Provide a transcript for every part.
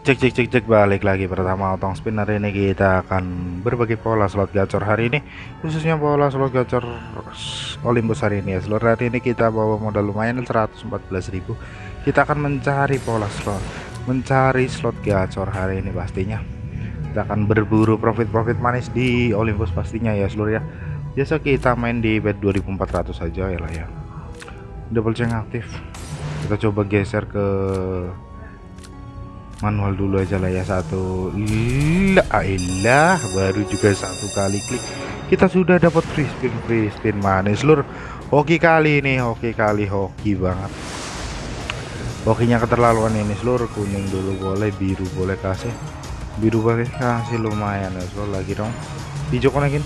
Cek cek cek cek balik lagi pertama otong spin hari ini kita akan berbagi pola slot gacor hari ini khususnya pola slot gacor Olympus hari ini. Ya seluruh hari ini kita bawa modal lumayan 114.000 kita akan mencari pola slot mencari slot gacor hari ini pastinya. Kita akan berburu profit-profit manis di Olympus pastinya ya seluruh ya. Biasa kita main di bet 2400 saja ya lah ya. Double chain aktif. Kita coba geser ke manual dulu aja lah ya satu. Ilah baru juga satu kali klik. Kita sudah dapat free spin free spin manis lur. Hoki kali ini hoki kali hoki banget. Hokinya keterlaluan ini seluruh kuning dulu boleh biru boleh kasih. Biru boleh kasih lumayan ya seluruh lagi dong. Hijau konekin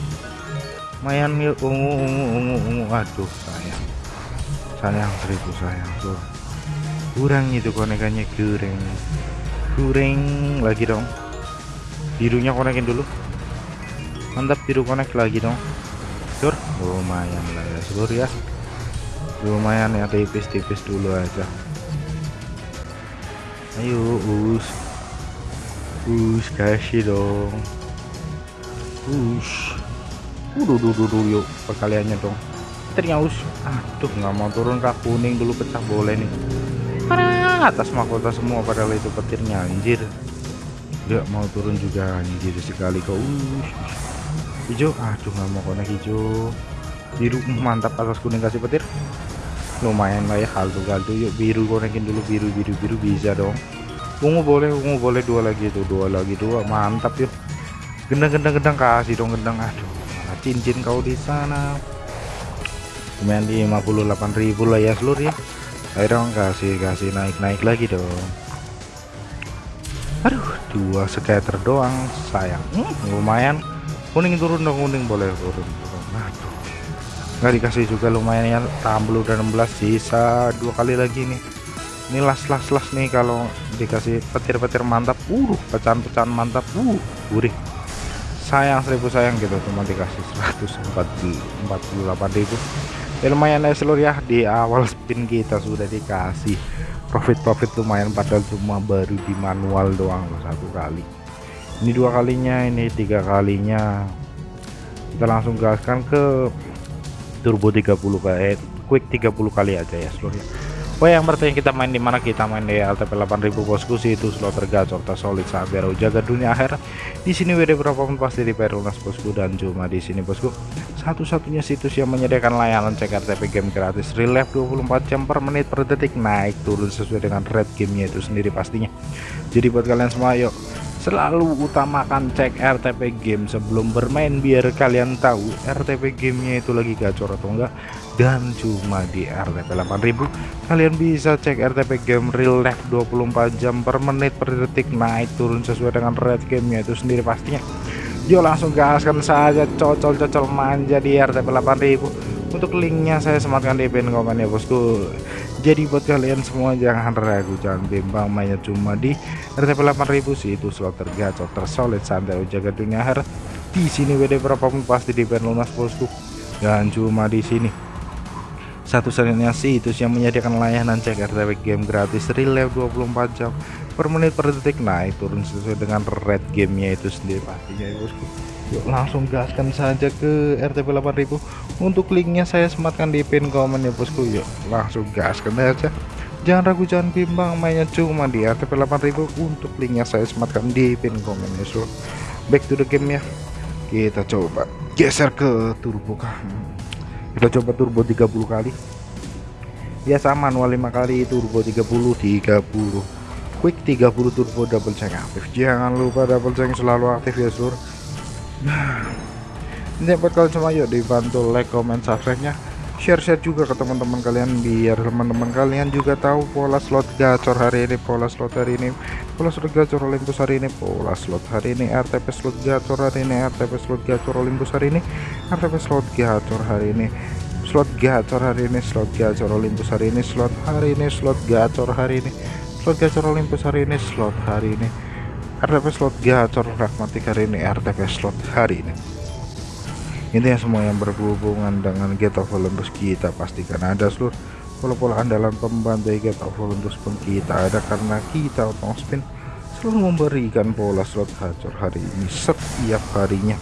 lumayan ungu ungu ungu ungu. Aduh sayang. Sayang seribu sayang seluruh kurang itu konekannya kurang goreng lagi dong. Birunya konekin dulu. Mantap biru konek lagi dong. Sur lumayan lah ya seluruh ya. Lumayan ya tipis-tipis dulu aja. Ayo us. Us kasih dong. Us. Udah dulu dulu yuk perkaliannya dong. Ternyata us. Aduh nggak mau turun kak. Kuning dulu pecah boleh nih atas mahkota semua padahal itu petirnya anjir. Gak mau turun juga anjir sekali kau. Uh, hijau? Aduh nggak mau konek hijau. Biru mantap atas kuning kasih petir. Lumayan lah ya kaldu kaldu yuk biru konekin dulu biru biru biru bisa dong. Ungu boleh ungu boleh dua lagi itu dua lagi dua. Mantap yuk. Gendang gendang gendang kasih dong gendang aduh mana cincin kau di sana. Lumayan di 58.000 lah ya seluruh ya ayo dong kasih kasih naik naik lagi dong. Aduh dua scatter doang sayang. Hmm, lumayan. Kuning turun dong kuning. Boleh turun, turun. aduh. Nggak dikasih juga lumayan ya tambah udah 16 sisa dua kali lagi nih. Ini las las las nih kalau dikasih petir-petir mantap. Uh pecahan-pecahan mantap. Uh gurih. Sayang seribu sayang gitu cuma dikasih 148 ribu ya lumayan ya seluruh ya. Di awal spin kita sudah dikasih profit-profit lumayan padahal cuma baru di manual doang satu kali. Ini dua kalinya ini tiga kalinya. Kita langsung gaskan ke turbo 30 kali eh, quick 30 kali aja ya seluruh ya Oh yang bertanya kita main di mana? Kita main di LTP 8000 bosku sih itu slot tergacor solid saat biar jaga dunia akhir. Di sini WD berapapun pasti di Perunas bosku dan cuma di sini bosku. Satu-satunya situs yang menyediakan layanan cek RTP game gratis relief 24 jam per menit per detik naik turun sesuai dengan red gamenya itu sendiri pastinya. Jadi buat kalian semua yuk selalu utamakan cek RTP game sebelum bermain biar kalian tahu RTP gamenya itu lagi gacor atau enggak dan cuma di RTP 8000 kalian bisa cek RTP game real life 24 jam per menit per detik. Naik turun sesuai dengan red gamenya itu sendiri pastinya. Yuk langsung gaskan saja cocol-cocol manja di RTP 8000 untuk linknya saya sematkan di pin komen ya bosku. Jadi buat kalian semua jangan ragu jangan bimbang. Mainnya cuma di RTP 8000 sih. Itu slot tergacor tersolid santai jaga dunia akhir. Di sini WD berapapun pasti di pen lunas bosku. Dan cuma di sini satu-satunya situs yang menyediakan layanan cek RTP game gratis relive 24 jam per menit per detik. Naik turun sesuai dengan red gamenya itu sendiri. Pastinya ya bosku yuk langsung gaskan saja ke RTP 8000 untuk linknya saya sematkan di pin komen ya bosku. Yuk langsung gaskan aja. Jangan ragu jangan bimbang mainnya cuma di RTP 8000 untuk linknya saya sematkan di pin komen ya so. Back to the game ya kita coba geser ke turbo kah kita coba turbo 30 kali. Biasa manual 5 kali turbo 30 30 quick 30 turbo double check aktif. Jangan lupa double check selalu aktif ya sur. Nah ini buat kalian semua yuk dibantu like comment subscribe nya share-share juga ke teman-teman kalian biar teman-teman kalian juga tahu pola slot gacor hari ini pola slot hari ini. Pola slot gacor Olympus hari ini pola slot hari ini RTP slot gacor hari ini RTP slot gacor Olympus hari ini RTP slot gacor hari ini slot gacor hari ini slot gacor Olympus hari ini slot hari ini slot gacor hari ini. Slot gacor Olympus hari ini slot hari ini. RTP slot gacor pragmatik hari ini RTP slot hari ini. Intinya semua yang berhubungan dengan Get of Olympus kita pastikan ada seluruh pola-pola andalan pembantu Get of Olympus pun kita ada karena kita otong spin selalu memberikan pola slot gacor hari ini setiap harinya.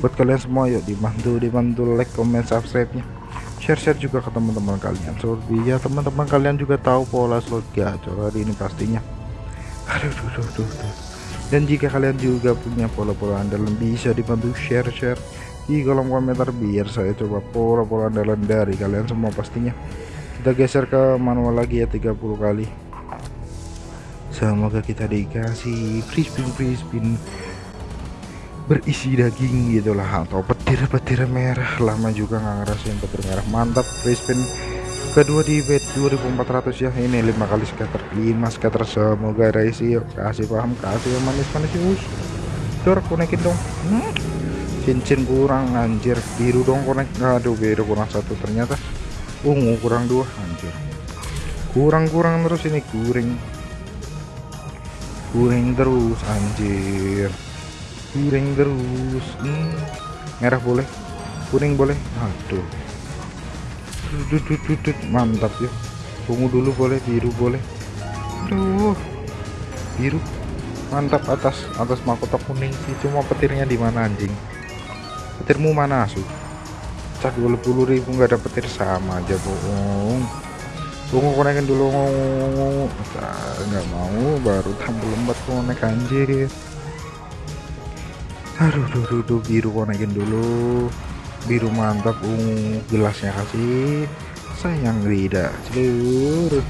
Buat kalian semua yuk dibantu dibantu like comment subscribe nya share-share juga ke teman-teman kalian. So ya teman-teman kalian juga tahu pola slot gacor hari ini pastinya. Aduh duh, duh, duh, duh. dan jika kalian juga punya pola-pola andalan bisa dibantu share-share di kolom komentar biar saya coba pola-pola andalan dari kalian semua pastinya. Kita geser ke manual lagi ya 30 kali. Semoga kita dikasih free spin free spin berisi daging gitulah atau petir-petir merah. Lama juga nggak ngerasain petir merah. Mantap free spin kedua di bet 2400 ya. Ini lima kali scatter 5 scatter. Semoga raisi yuk. Kasih paham kasih yang manis-manis us dor konekin dong. Hmm. cincin kurang anjir. Biru dong konek. Aduh biru kurang satu ternyata. Ungu kurang dua anjir. Kurang-kurang terus ini kuring kuring terus anjir piring terus hmm, merah boleh. Kuning boleh. Aduh. Dudut mantap ya. Ungu dulu boleh biru boleh. Aduh. Biru. Mantap atas atas mahkota kuning. Sih cuma petirnya di mana anjing? Petirmu mana asu cak 20.000 nggak ada petir sama aja bohong. Tunggu konekin dulu nggak mau. Baru tampil lembat konek anjir aduh duh, duh, duh, biru konekin dulu. Biru mantap ungu gelasnya kasih. Sayang tidak seluruh.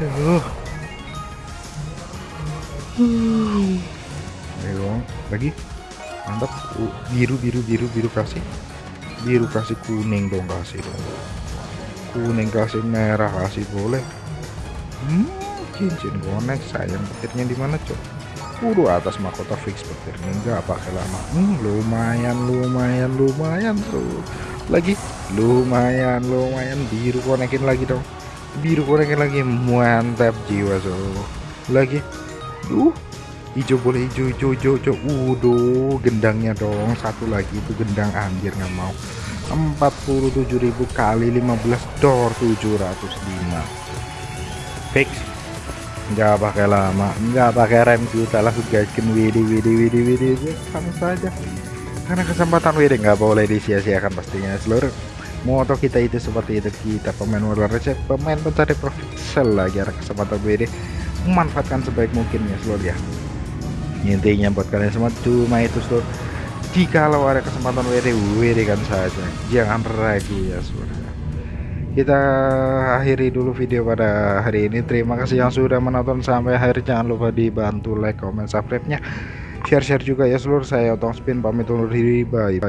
Aduh. Hmm. ayo lagi. Mantap. Uh, biru biru biru biru kasih. Biru kasih kuning dong kasih dong. Kuning kasih merah kasih boleh. Hmm, cincin konek sayang petirnya di mana cok Waduh atas mahkota fix petir enggak pakai lama hmm, lumayan lumayan lumayan tuh lagi? Lumayan lumayan. Biru konekin lagi dong. Biru konekin lagi. Mantap jiwa so lagi? Duh. Hijau boleh hijau hijau hijau hijau udah gendangnya dong. Satu lagi itu gendang anjir nggak mau. 47.000 kali 15 door 705 fix nggak pakai lama nggak pakai rem kita langsung gaskin widi widi widi widi sama saja. Karena kesempatan widi nggak boleh disia-siakan pastinya. Seluruh moto kita itu seperti itu. Kita pemain modal receh pemain pencari profit. Sell lagi ada kesempatan widi. Memanfaatkan sebaik mungkin ya seluruh ya. Intinya buat kalian semua cuma itu seluruh jika ada kesempatan WD WD kan saja. Jangan ragu ya seluruh kita akhiri dulu video pada hari ini. Terima kasih yang sudah menonton sampai akhir. Jangan lupa dibantu like comment subscribe nya share-share juga ya seluruh saya otong spin. Pamit undur diri. Bye